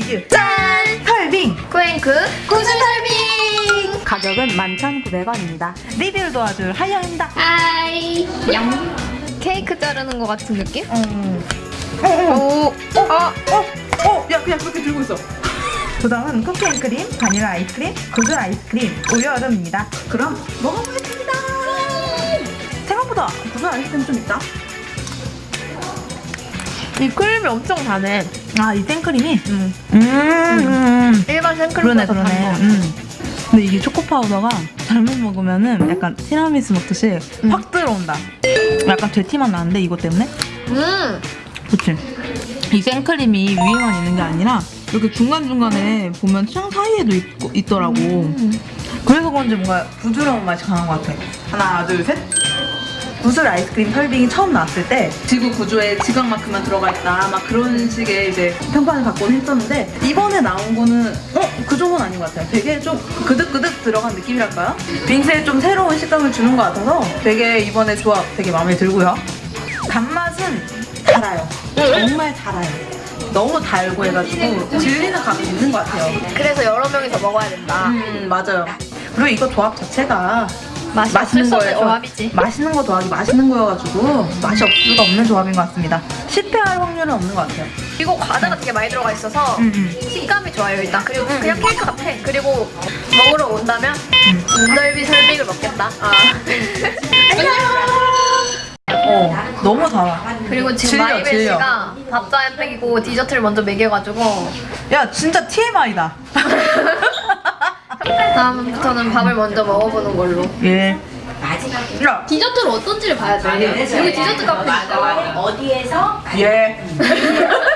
리뷰 짠! 설빙! 쿠앤크 구슬설빙. 가격은 11,900원입니다. 리뷰를 도와줄 하영입니다. Hi. 양. 케이크 자르는 것 같은 느낌? 어, 오, 어, 어, 어, 야 그냥 그렇게 들고 있어. 구성은 cookie and cream, 바닐라 아이스크림, 구슬 아이스크림, 우유 얼음입니다. 그럼 먹어보겠습니다. 생각보다 구슬 아이스크림 좀 있다 이 크림이 엄청 다네. 아 이 생크림이? 음. 음, 일반 그러네 생크림보다 그러네 단 거. 음. 근데 이게 초코 파우더가 잘못 먹으면 은 약간 티라미수 먹듯이 음. 확 들어온다 약간 돼티맛 나는데 이것 때문에? 음. 그치? 이 생크림이 위에만 있는 게 아니라 이렇게 중간중간에 보면 창 사이에도 있, 있더라고 음. 그래서 그런지 뭔가 부드러운 맛이 강한 것 같아 하나 둘 셋 구슬 아이스크림 설빙이 처음 나왔을 때 지구 구조에 지각만큼만 들어가 있다. 막 그런 식의 이제 평판을 갖고는 했었는데 이번에 나온 거는 어? 그 정도는 아닌 것 같아요. 되게 좀 그득그득 들어간 느낌이랄까요? 빙수에 좀 새로운 식감을 주는 것 같아서 되게 이번에 조합 되게 마음에 들고요. 단맛은 달아요. 정말 달아요. 너무 달고 해가지고 질리는 감이 있는 것 같아요. 그래서 여러 명이서 먹어야 된다. 음 맞아요. 그리고 이거 조합 자체가 맛이 맛있는 거예요. 조합이지. 맛있는 거 더하기 맛있는 거여가지고 맛이 없을 수가 없는 조합인 것 같습니다. 실패할 확률은 없는 것 같아요. 이거 과자가 되게 많이 들어가 있어서 음, 음. 식감이 좋아요 일단. 그리고 그냥 케이크 같아. 그리고 먹으러 온다면 음. 인절미 설빙을 먹겠다. 아. 어, 너무 달아. 그리고 지금 질려, 마이벨 질려. 씨가 밥도 안 먹이고 디저트를 먼저 먹여가지고 야, 진짜 TMI다. 다음부터는 밥을 먼저 먹어보는 걸로. 예. 야, 디저트를 어떤지를 봐야 돼. 여기 디저트 카페. 어디에서 예.